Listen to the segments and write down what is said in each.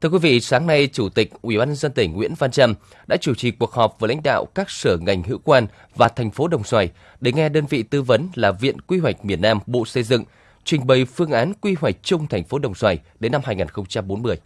Thưa quý vị, sáng nay, Chủ tịch Ủy ban nhân dân tỉnh Nguyễn Văn Trâm đã chủ trì cuộc họp với lãnh đạo các sở ngành hữu quan và thành phố Đồng Xoài để nghe đơn vị tư vấn là Viện Quy hoạch miền Nam Bộ Xây dựng trình bày phương án quy hoạch chung thành phố Đồng Xoài đến năm 2040.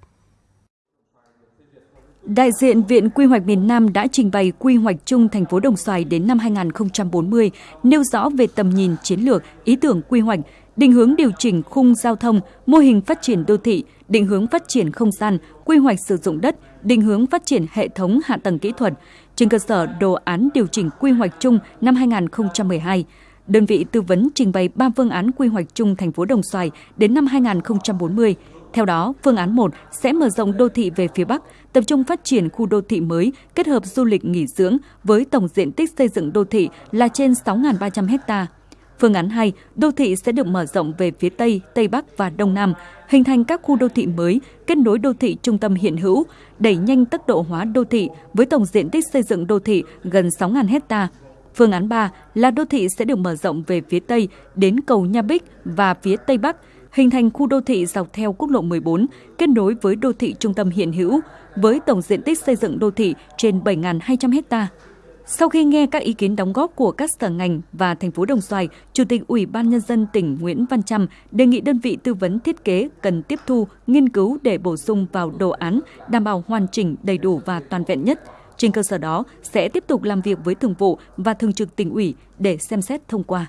Đại diện Viện Quy hoạch miền Nam đã trình bày quy hoạch chung thành phố Đồng Xoài đến năm 2040, nêu rõ về tầm nhìn chiến lược, ý tưởng quy hoạch, định hướng điều chỉnh khung giao thông, mô hình phát triển đô thị, định hướng phát triển không gian, quy hoạch sử dụng đất, định hướng phát triển hệ thống hạ tầng kỹ thuật, trên cơ sở đồ án điều chỉnh quy hoạch chung năm 2012. Đơn vị tư vấn trình bày 3 phương án quy hoạch chung thành phố Đồng Xoài đến năm 2040. Theo đó, phương án 1 sẽ mở rộng đô thị về phía Bắc, tập trung phát triển khu đô thị mới kết hợp du lịch nghỉ dưỡng với tổng diện tích xây dựng đô thị là trên 6.300 ha. Phương án 2, đô thị sẽ được mở rộng về phía Tây, Tây Bắc và Đông Nam, hình thành các khu đô thị mới, kết nối đô thị trung tâm hiện hữu, đẩy nhanh tốc độ hóa đô thị với tổng diện tích xây dựng đô thị gần 6.000 hecta. Phương án 3 là đô thị sẽ được mở rộng về phía Tây đến cầu Nha Bích và phía Tây Bắc, hình thành khu đô thị dọc theo quốc lộ 14, kết nối với đô thị trung tâm hiện hữu, với tổng diện tích xây dựng đô thị trên 7.200 hecta. Sau khi nghe các ý kiến đóng góp của các sở ngành và thành phố Đồng Xoài, Chủ tịch Ủy ban Nhân dân tỉnh Nguyễn Văn Trâm đề nghị đơn vị tư vấn thiết kế cần tiếp thu, nghiên cứu để bổ sung vào đồ án, đảm bảo hoàn chỉnh, đầy đủ và toàn vẹn nhất. Trên cơ sở đó, sẽ tiếp tục làm việc với thường vụ và thường trực tỉnh ủy để xem xét thông qua.